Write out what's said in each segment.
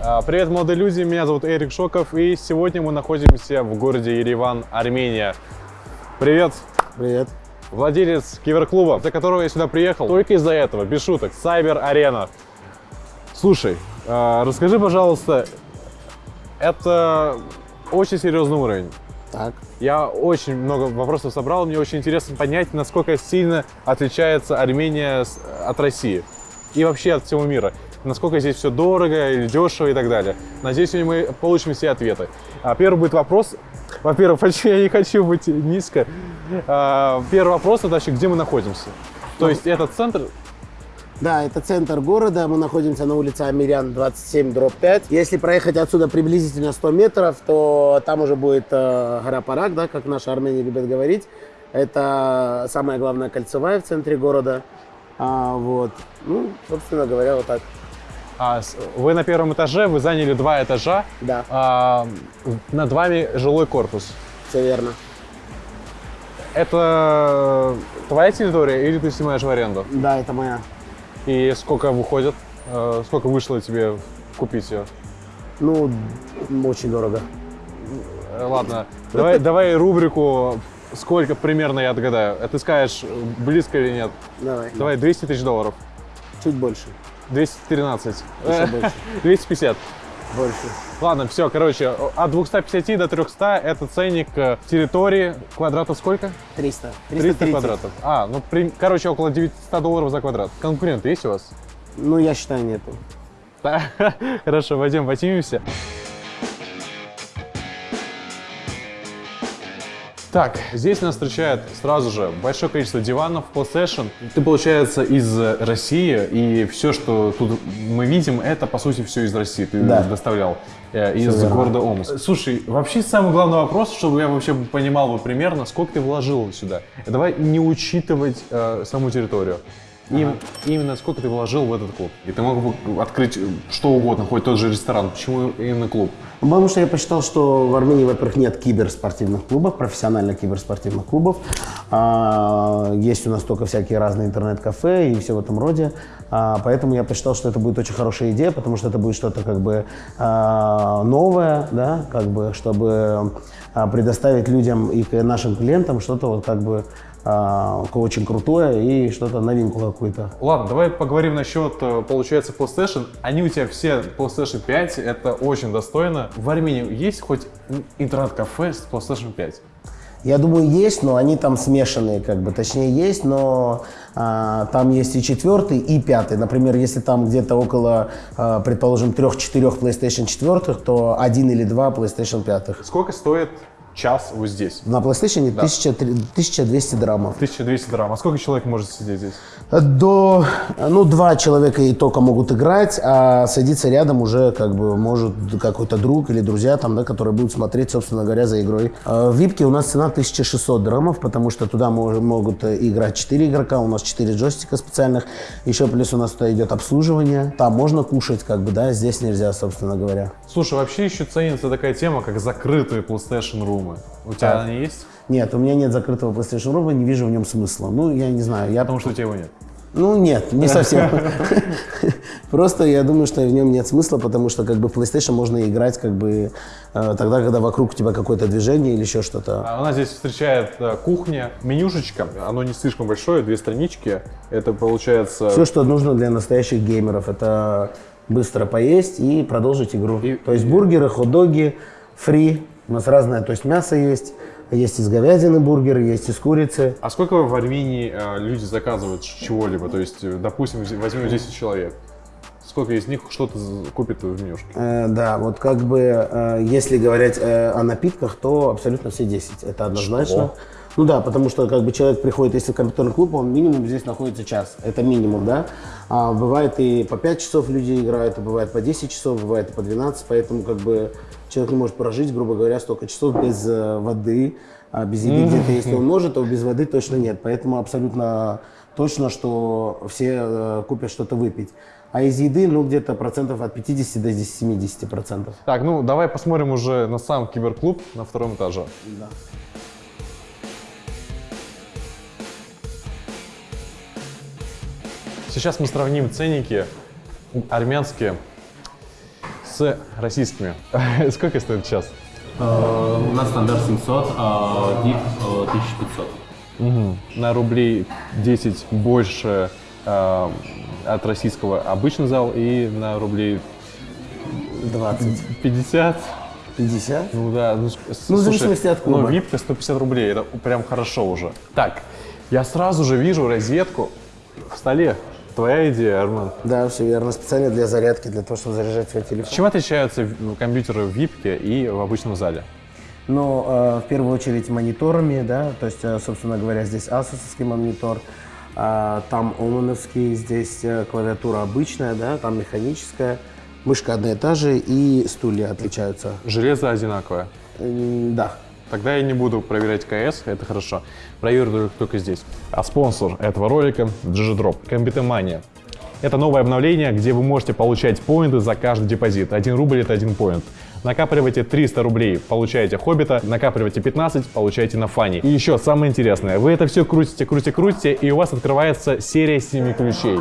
А, Привет, молодые люди, меня зовут Эрик Шоков, и сегодня мы находимся в городе Ереван, Армения. Привет, Привет. владелец киберклуба, за которого я сюда приехал только из-за этого, без шуток, Arena. Слушай, а, расскажи, пожалуйста, это очень серьезный уровень. Так. Я очень много вопросов собрал, мне очень интересно понять, насколько сильно отличается Армения от России и вообще от всего мира. Насколько здесь все дорого или дешево и так далее. Надеюсь, сегодня мы получим все ответы. А, Первый будет вопрос. Во-первых, почему я не хочу быть низко. А, Первый вопрос это вообще, где мы находимся. То есть это центр, Да, это центр города. Мы находимся на улице Амирян, 27, дробь 5. Если проехать отсюда приблизительно 100 метров, то там уже будет э, гора Парак, да, как наши армяне любят говорить. Это самая главная кольцевая в центре города. А, вот. Ну, собственно говоря, вот так. А, вы на первом этаже, вы заняли два этажа, Да, а, над вами жилой корпус. все верно. Это твоя территория или ты снимаешь в аренду? Да, это моя. И сколько выходит? Э, Сколько вышло тебе купить ее? Ну, очень дорого. Э, Ладно, давай, давай рубрику «Сколько примерно я отгадаю». А Ты скажешь, близко или нет? Давай. Давай 200 тысяч долларов. Чуть больше. 213. Еще больше. 250. Больше. Ладно, все, короче, от 250 до 300 это ценник э, территории. Квадратов сколько? 300. 300 330. квадратов. А, ну, при- короче, около 900 долларов за квадрат. Конкуренты есть у вас? Ну, я считаю, нету. Да. Хорошо, пойдем поднимемся. Так, здесь нас встречает сразу же большое количество диванов, PlayStation. Ты, получается, из России, и все, что тут мы видим, это, по сути, все из России. Ты Да. доставлял э, из верно. города Омск. Слушай, вообще самый главный вопрос, чтобы я вообще понимал бы примерно, сколько ты вложил сюда. Давай не учитывать э, саму территорию. Им- Именно сколько ты вложил в этот клуб. И ты мог бы открыть э, что угодно, хоть тот же ресторан. Почему именно клуб? Потому что я посчитал, что в Армении, во-первых, нет киберспортивных клубов, профессиональных киберспортивных клубов. А, есть у нас только всякие разные интернет-кафе и все в этом роде. А, поэтому я посчитал, что это будет очень хорошая идея, потому что это будет что-то как бы а, новое, да, как бы, чтобы а, предоставить людям и к нашим клиентам что-то вот как бы очень крутое и что-то новинку какую-то. Ладно, давай поговорим насчет, э, получается, PlayStation. Они у тебя все PlayStation 5, это очень достойно. В Армении есть хоть интернет-кафе с PlayStation 5? Я думаю, есть, но они там смешанные, как бы, точнее есть, но а, там есть и четвертый, и пятый. Например, если там где-то около, а, предположим, трех-четырех PlayStation 4, то один или два PlayStation 5. Сколько стоит час вот здесь? На PlayStation 1000 1200 драмов. 1200 драм. А сколько человек может сидеть здесь? До, ну, два человека и только могут играть, а садиться рядом уже как бы может какой-то друг или друзья там, да, которые будут смотреть, собственно говоря, за игрой. А В випке у нас цена 1600 драмов, потому что туда могут э, играть 4 игрока, у нас 4 джойстика специальных, еще плюс у нас туда идет обслуживание, там можно кушать, как бы, да, здесь нельзя, собственно говоря. Слушай, вообще еще ценится такая тема, как закрытые PlayStation румы. У тебя Да. они есть? Нет, у меня нет закрытого PlayStation Room, не вижу в нем смысла. Ну, я не знаю, я Потому что у тебя его нет. Ну нет, не совсем. Просто я думаю, что в нем нет смысла, потому что как бы в PlayStation можно играть как бы э, тогда, когда вокруг у тебя какое-то движение или еще что-то. А У нас здесь встречает э, кухня, менюшечка. Оно не слишком большое, две странички. Это получается... Все, что нужно для настоящих геймеров, это быстро поесть и продолжить игру. И- то есть бургеры, хот-доги, фри, у нас разное, то есть мясо есть, есть из говядины бургеры, есть из курицы. А сколько в Армении э, люди заказывают чего-либо? То есть, э, допустим, возьмем 10 человек. Сколько из них что-то купит в менюшке? Э, да, вот как бы, э, если говорить э, о напитках, то абсолютно все 10. Это однозначно. Что? Ну да, потому что как бы человек приходит, если в компьютерный клуб, он минимум здесь находится час. Это минимум, да. А бывает и по 5 часов люди играют, и бывает по 10 часов, бывает и по 12, поэтому как бы человек не может прожить, грубо говоря, столько часов без э, воды, а без еды где-то, если он может, то без воды точно нет. Поэтому абсолютно точно, что все э, купят что-то выпить. А из еды, ну, где-то процентов от 50 до 70 процентов. Так, ну давай посмотрим уже на сам киберклуб на втором этаже. Да. Сейчас мы сравним ценники армянские с российскими. Сколько стоит час? Э, У нас стандарт 700, а VIP э, 1500. На рублей 10 больше э, от российского обычный зал и на рублей 20. 50. 50? Ну да, ну, Ну, в зависимости от клуба. Ну, випка 150 рублей, это прям хорошо уже. Так, я сразу же вижу розетку в столе. Твоя идея, Арман. Да, все верно. Специально для зарядки, для того, чтобы заряжать свой телефон. Чем отличаются в- компьютеры в випке и в обычном зале? Но э, в первую очередь мониторами, да, то есть, э, собственно говоря, здесь асусовский монитор, а, там омоновский, здесь э, клавиатура обычная, да, там механическая, мышка одна и та же, и стулья отличаются. Железо одинаковое. М, Да. Тогда я не буду проверять КС, это хорошо. Проверю только- здесь. А спонсор этого ролика – GGDrop, Комбитомания. Это новое обновление, где вы можете получать поинты за каждый депозит. Один рубль – это один поинт. Накапливайте 300 рублей, получаете Хоббита, накапливайте 15, получаете на фане. И еще самое интересное, вы это все крутите, крутите, крутите, и у вас открывается серия 7 ключей,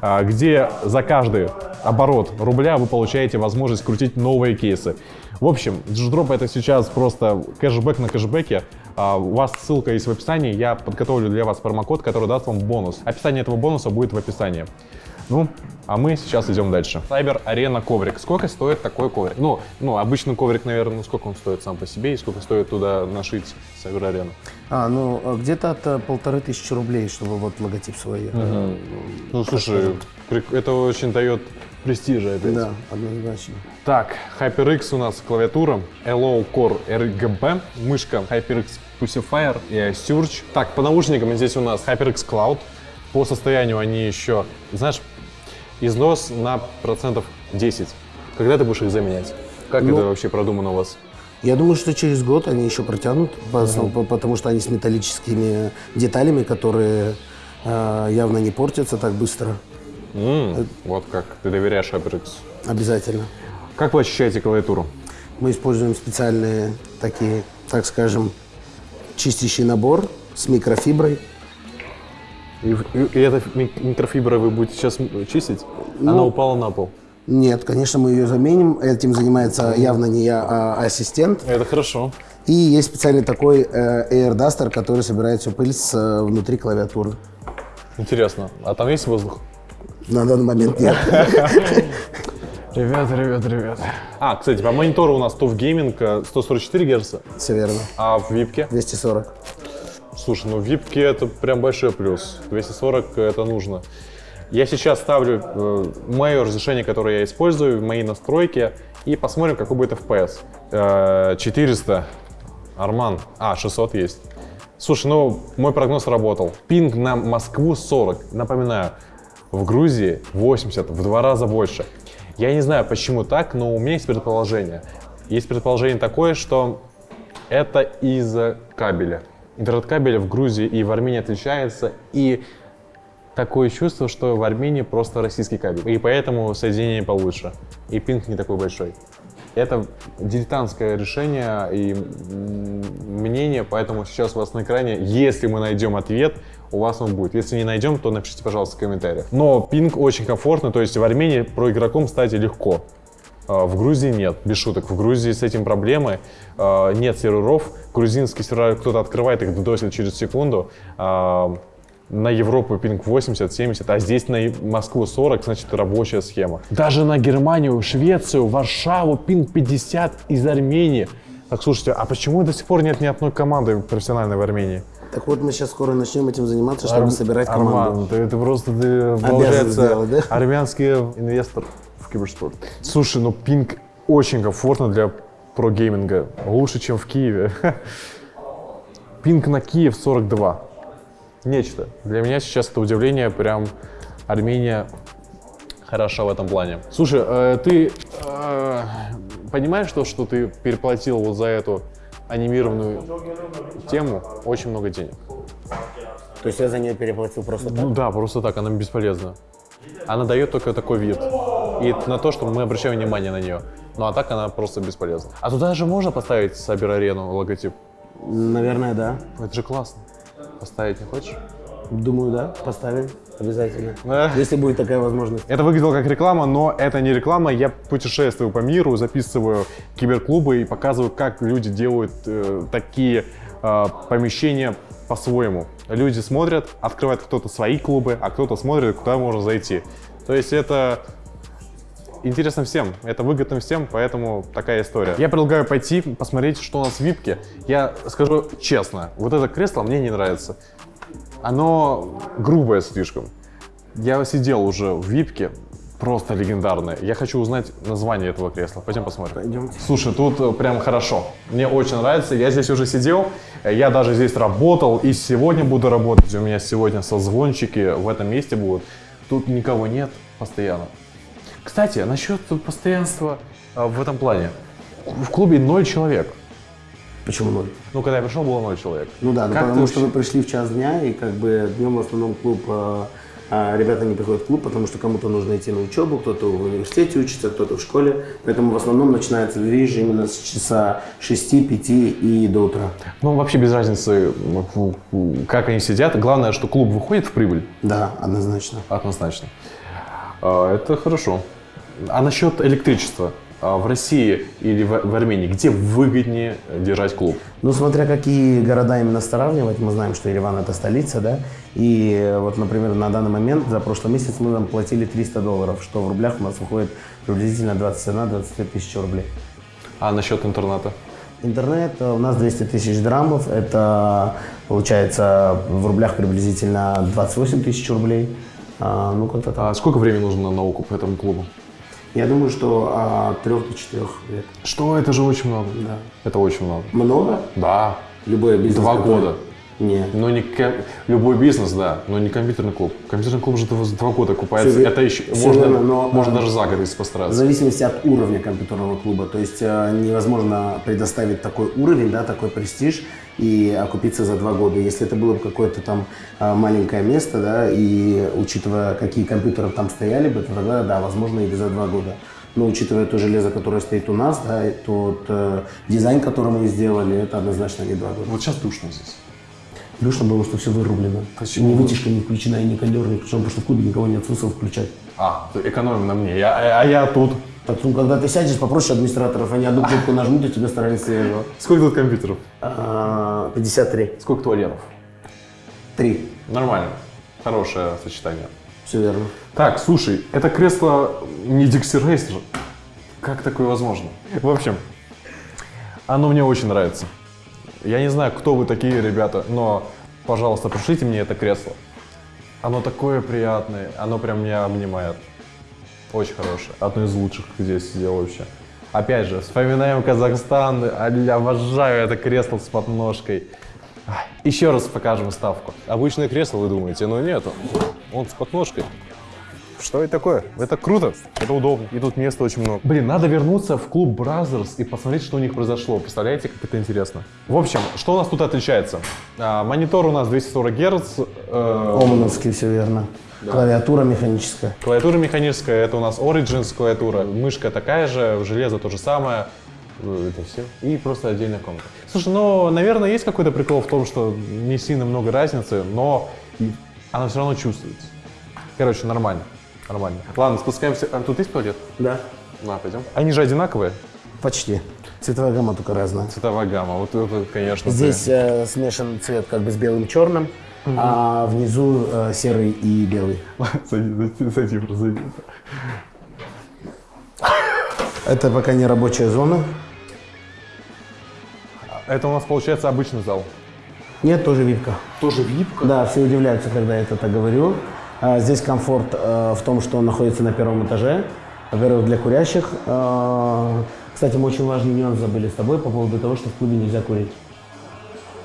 а, где за каждый оборот рубля вы получаете возможность крутить новые кейсы. В общем, Дждроп это сейчас просто кэшбэк на кэшбэке. А, У вас ссылка есть в описании. Я подготовлю для вас промокод, который даст вам бонус. Описание этого бонуса будет в описании. Ну, а мы сейчас идем дальше. Cyber Arena коврик. Сколько стоит такой коврик? Ну, ну, обычный коврик, наверное, ну сколько он стоит сам по себе и сколько стоит туда нашить Cyber Arena? А, ну, где-то от э, полторы тысячи рублей, чтобы вот логотип свой. э, Ну, слушай, это очень дает престижа опять. Да, однозначно. Так, HyperX у нас клавиатура, Hello Core RGB, мышка HyperX Pussifier и Surge. Так, по наушникам здесь у нас HyperX Cloud. По состоянию они еще, знаешь, износ на процентов 10. Когда ты будешь их заменять? Как Ну, это вообще продумано у вас? Я думаю, что через год они еще протянут, по- потому что они с металлическими деталями, которые э, явно не портятся так быстро. М, вот как, ты доверяешь HyperX. Обязательно. Как вы ощущаете клавиатуру? Мы используем специальные такие, так скажем, чистящий набор с микрофиброй. И, и- и эта ми- микрофибра вы будете сейчас чистить? Она Ну, упала на пол. Нет, конечно, мы ее заменим. Этим занимается явно не я, а ассистент. Это хорошо. И есть специальный такой э, Air Duster, который собирает всю пыль с, э, внутри клавиатуры. Интересно. А там есть воздух? На данный момент нет. Ребята, ребята, ребята. А, кстати, по монитору у нас TUF Gaming э, 144 Гц, Все верно. а в випке? 240. Слушай, ну в випке это прям большой плюс. 240 это нужно. Я сейчас ставлю э, мое разрешение, которое я использую, мои настройки, и посмотрим, какой будет FPS. Э, 400. Арман. А, 600 есть. Слушай, ну мой прогноз работал. Пинг на Москву 40. Напоминаю, в Грузии 80, в два раза больше. Я не знаю, почему так, но у меня есть предположение. Есть предположение такое, что это из-за кабеля. Интернет-кабель в Грузии и в Армении отличается, и такое чувство, что в Армении просто российский кабель. И поэтому соединение получше. И пинг не такой большой. Это дилетантское решение и мнение, поэтому сейчас у вас на экране, если мы найдем ответ, у вас он будет. Если не найдем, то напишите, пожалуйста, в комментариях. Но пинг очень комфортно, то есть в Армении про игроком стать легко. А, В Грузии нет, без шуток. В Грузии с этим проблемы. А, Нет серверов. Грузинские сервера кто-то открывает, их досит через секунду. А, На Европу пинг 80, 70, а здесь на Москву 40, значит, рабочая схема. Даже на Германию, Швецию, Варшаву пинг 50 из Армении. Так, слушайте, а почему до сих пор нет ни одной команды профессиональной в Армении? Так вот, мы сейчас скоро начнем этим заниматься, чтобы собирать команду. Арман, ты, ты просто, ты, получается, сделать, да? армянский инвестор в киберспорт. Слушай, ну пинг очень комфортно для прогейминга. Лучше, чем в Киеве. Пинг на Киев 42. Нечто. Для меня сейчас это удивление, прям Армения хороша в этом плане. Слушай, э, ты э, понимаешь то, что ты переплатил вот за эту анимированную тему очень много денег? То есть я за нее переплатил просто так? Ну да, просто так, она бесполезна. Она дает только такой вид. И на то, что мы обращаем внимание на нее. Ну а так она просто бесполезна. А туда же можно поставить Сабер Арену логотип? Наверное, да. Это же классно. Поставить не хочешь? Думаю, да, поставим обязательно. Если будет такая возможность. Это выглядело как реклама, но это не реклама. Я путешествую по миру, записываю киберклубы и показываю, как люди делают э, такие э, помещения по-своему. Люди смотрят, открывают кто-то свои клубы, а кто-то смотрит, куда можно зайти. То есть это интересно всем, это выгодно всем, поэтому такая история. Я предлагаю пойти посмотреть, что у нас в випке. Я скажу честно, вот это кресло мне не нравится. Оно грубое слишком. Я сидел уже в випке, просто легендарное. Я хочу узнать название этого кресла. Пойдем посмотрим. Пойдемте. Слушай, тут э, прям хорошо. Мне очень нравится. Я здесь уже сидел, э, я даже здесь работал и сегодня буду работать. У меня сегодня созвончики в этом месте будут. Тут никого нет постоянно. Кстати, насчет постоянства э, в этом плане. В клубе ноль человек. Почему ноль? Ну, когда я пришел, было ноль человек. Ну да, ну потому что вы вообще- пришли в час дня, и как бы днем в основном клуб, э, а ребята не приходят в клуб, потому что кому-то нужно идти на учебу, кто-то в университете учится, кто-то в школе. Поэтому в основном начинается движ именно с часа 6-5 и до утра. Ну, вообще без разницы, как они сидят. Главное, что клуб выходит в прибыль. Да, однозначно. Однозначно. А, Это хорошо. А насчет электричества? А В России или в Армении, где выгоднее держать клуб? Ну, смотря какие города именно сравнивать, мы знаем, что Ереван это столица, да, и э, вот, например, на данный момент, за прошлый месяц мы там платили 300 долларов, что в рублях у нас выходит приблизительно 21-22 тысячи рублей. А насчет интернета? Интернет э, у нас 200 тысяч драмов, это получается в рублях приблизительно 28 тысяч рублей. А, ну, как-то так. А сколько времени нужно на науку по этому клубу? Я думаю, что от 3 до 4 лет. Что? Это же очень много. Да. Это очень много. Много? Да. Любой бизнес. Два который- года. Не. Но не ко- любой бизнес, да, но не компьютерный клуб. Компьютерный клуб же два, два года купается. Всё ве- это еще всё можно, верно, но, можно а, даже за год если В постараться. зависимости от уровня компьютерного клуба. То есть э, невозможно предоставить такой уровень, да, такой престиж и окупиться за два года. Если это было бы какое-то там э, маленькое место, да, и учитывая, какие компьютеры там стояли бы, то тогда, да, возможно, и за два года. Но учитывая то железо, которое стоит у нас, да, и тот э, дизайн, который мы сделали, это однозначно не два года. Вот сейчас душно здесь. Душно было, что все вырублено. Почему? Ни вытяжка не включена, и ни кондер не включен, потому что в клубе никого нет смысла включать. А, экономим на мне. Я, а, а я тут. Так, ну, когда ты сядешь, попросишь администраторов, они одну кнопку нажмут, и тебе старались свежего. Сколько тут компьютеров? А, 53. Сколько туалетов? Три. Нормально. Хорошее сочетание. Все верно. Так, слушай, это кресло не Dixie Racer. Как такое возможно? В общем, оно мне очень нравится. Я не знаю, кто вы такие, ребята, но, пожалуйста, пришлите мне это кресло. Оно такое приятное, оно прям меня обнимает. Очень хорошее. Одно из лучших, я сидел вообще. Опять же, вспоминаем Казахстан. Я обожаю это кресло с подножкой. Еще раз покажем ставку. Обычное кресло, вы думаете, но нет, он с подножкой. Что это такое? Это круто, это удобно. И тут места очень много. Блин, надо вернуться в клуб Brothers и посмотреть, что у них произошло. Представляете, как это интересно? В общем, что у нас тут отличается? А, монитор у нас 240 Гц, э, Омановский, все верно. Клавиатура механическая. клавиатура механическая, это у нас Origins клавиатура, мышка такая же, железо то же самое. Э, Это все. И просто отдельная комната. Слушай, ну, наверное, есть какой-то прикол в том, что не сильно много разницы, но она все равно чувствуется. Короче, нормально. Нормально. Ладно, спускаемся. А тут есть туалет? Да. На, пойдем. Они же одинаковые. Почти. Цветовая гамма только разная. Цветовая гамма. Вот это, конечно. ты- Здесь э, смешан цвет как бы с белым черным, а внизу э, серый и белый. Садись, садись, садись. Это пока не рабочая зона. Это у нас получается обычный зал. Нет, тоже випка. Тоже випка? Да, все удивляются, когда я это так говорю. А, Здесь комфорт э, в том, что он находится на первом этаже. Во-первых, для курящих. Э, Кстати, мы очень важный нюанс забыли с тобой по поводу того, что в клубе нельзя курить.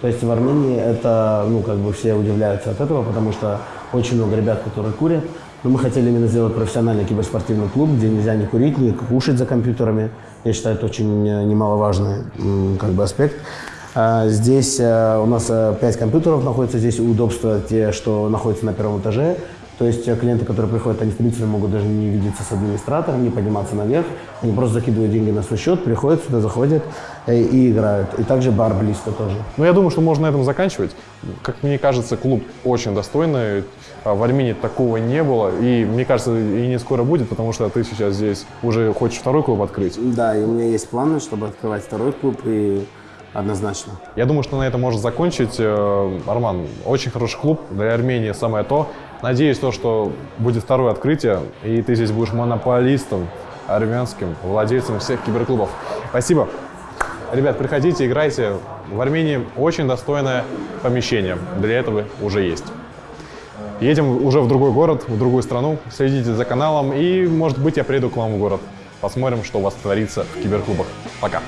То есть в Армении это, ну, как бы все удивляются от этого, потому что очень много ребят, которые курят. Но мы хотели именно сделать профессиональный киберспортивный клуб, где нельзя не курить, не кушать за компьютерами. Я считаю, это очень э, немаловажный как бы, аспект. А, Здесь э, у нас э, пять компьютеров находится, здесь удобства те, что находятся на первом этаже. То есть э, клиенты, которые приходят, они в принципе могут даже не видеться с администратором, не подниматься наверх. Они просто закидывают деньги на свой счет, приходят сюда, заходят э, и играют. И также бар близко тоже. Ну, я думаю, что можно на этом заканчивать. Как мне кажется, клуб очень достойный. А В Армении такого не было. И мне кажется, и не скоро будет, потому что ты сейчас здесь уже хочешь второй клуб открыть. Да, и у меня есть планы, чтобы открывать второй клуб, и однозначно. Я думаю, что на этом можно закончить. Э, Арман, очень хороший клуб. Для Армении самое то. Надеюсь, то, что будет второе открытие, и ты здесь будешь монополистом армянским, владельцем всех киберклубов. Спасибо. Ребят, приходите, играйте. В Армении очень достойное помещение. Для этого уже есть. Едем уже в другой город, в другую страну. Следите за каналом, и, может быть, я приеду к вам в город. Посмотрим, что у вас творится в киберклубах. Пока.